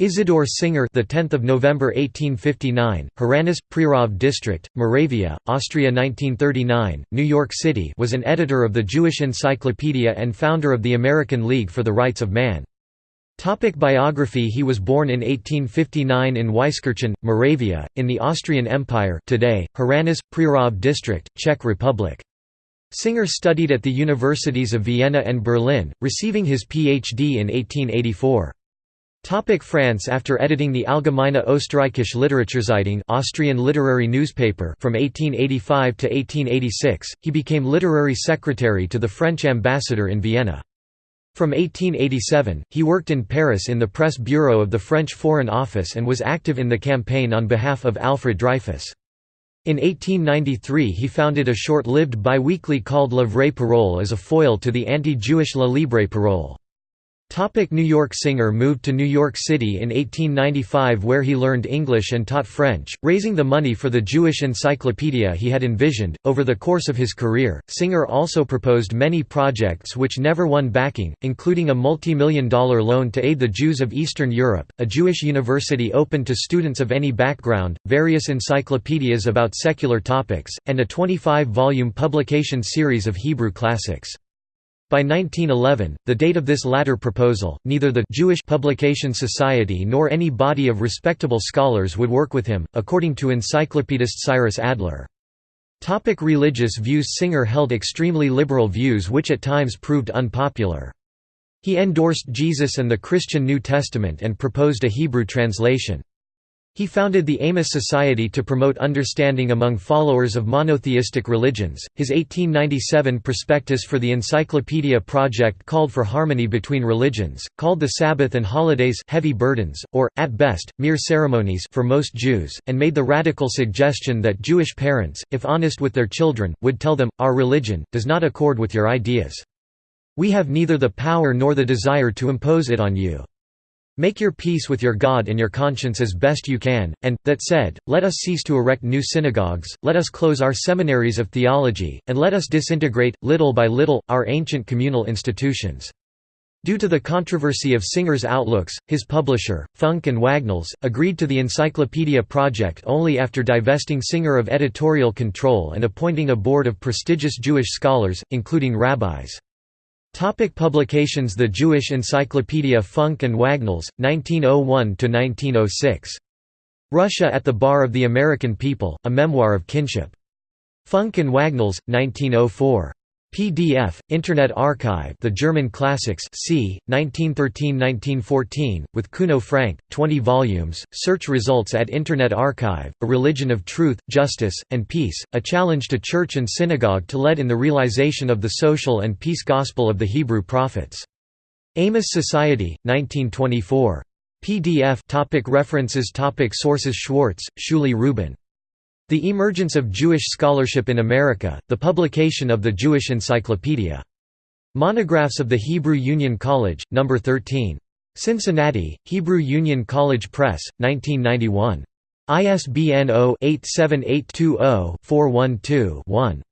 Isidore Singer, the 10th of November 1859, Hranice, Prerov District, Moravia, Austria 1939, New York City, was an editor of the Jewish Encyclopedia and founder of the American League for the Rights of Man. Topic biography He was born in 1859 in Weiskirchen, Moravia, in the Austrian Empire today, Hranice, Prerov District, Czech Republic. Singer studied at the universities of Vienna and Berlin, receiving his Ph.D. in 1884. Topic France After editing the Allgemeine Österreichische Literaturzeitung Austrian literary newspaper from 1885 to 1886, he became literary secretary to the French ambassador in Vienna. From 1887, he worked in Paris in the press bureau of the French Foreign Office and was active in the campaign on behalf of Alfred Dreyfus. In 1893 he founded a short-lived biweekly called La Vraie Parole as a foil to the anti-Jewish La Libre Parole. Topic New York Singer moved to New York City in 1895 where he learned English and taught French, raising the money for the Jewish encyclopedia he had envisioned. Over the course of his career, Singer also proposed many projects which never won backing, including a multi-million dollar loan to aid the Jews of Eastern Europe, a Jewish university open to students of any background, various encyclopedias about secular topics, and a 25-volume publication series of Hebrew classics. By 1911, the date of this latter proposal, neither the Jewish Publication Society nor any body of respectable scholars would work with him, according to encyclopedist Cyrus Adler. Topic religious views Singer held extremely liberal views which at times proved unpopular. He endorsed Jesus and the Christian New Testament and proposed a Hebrew translation. He founded the Amos Society to promote understanding among followers of monotheistic religions. His 1897 prospectus for the Encyclopedia Project called for harmony between religions, called the Sabbath and holidays heavy burdens, or, at best, mere ceremonies for most Jews, and made the radical suggestion that Jewish parents, if honest with their children, would tell them, Our religion, does not accord with your ideas. We have neither the power nor the desire to impose it on you. Make your peace with your God and your conscience as best you can, and, that said, let us cease to erect new synagogues, let us close our seminaries of theology, and let us disintegrate, little by little, our ancient communal institutions. Due to the controversy of Singer's outlooks, his publisher, Funk and Wagnalls, agreed to the Encyclopedia project only after divesting Singer of editorial control and appointing a board of prestigious Jewish scholars, including rabbis. Topic publications The Jewish Encyclopedia Funk and Wagnalls, 1901–1906. Russia at the Bar of the American People, A Memorial of Kishinef. Funk and Wagnalls, 1904. PDF, Internet Archive The German Classics c. 1913–1914, with Kuno Francke, 20 volumes, search results at Internet Archive, A Religion of Truth, Justice, and Peace, a challenge to church and synagogue to lead in the realization of the social and peace gospel of the Hebrew prophets. Amos Society, 1924. PDF topic References topic Sources Schwartz, Shuly Rubin the Emergence of Jewish Scholarship in America, the publication of the Jewish Encyclopedia. Monographs of the Hebrew Union College, No. 13. Cincinnati, Hebrew Union College Press, 1991. ISBN 0-87820-412-1.